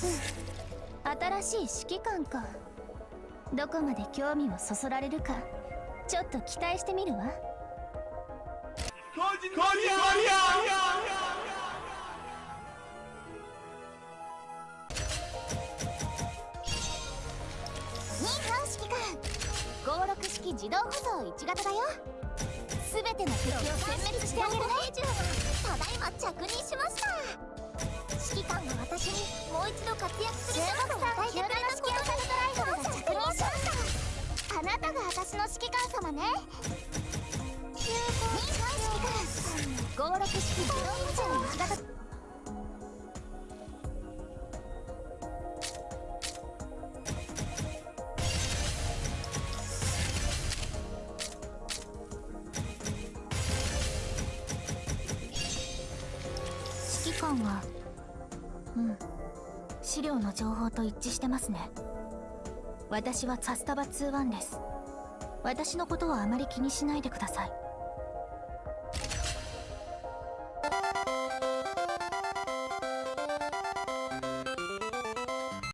新しい指揮官か。どこまで興味をそそられるか。ちょっと期待してみるわ。ニーハオ指揮官56式自動保存1型だよ。全ての敵を殲滅してあげるね。揮官が私にもう一度活躍するチャンスを与えてくれたことにドライバーが着任しましたあなたが私の指揮官様ねニーハオ指揮官56式自動保存1型指揮官はうん。資料の情報と一致してますね。私はサスタバ21です。私のことはあまり気にしないでください。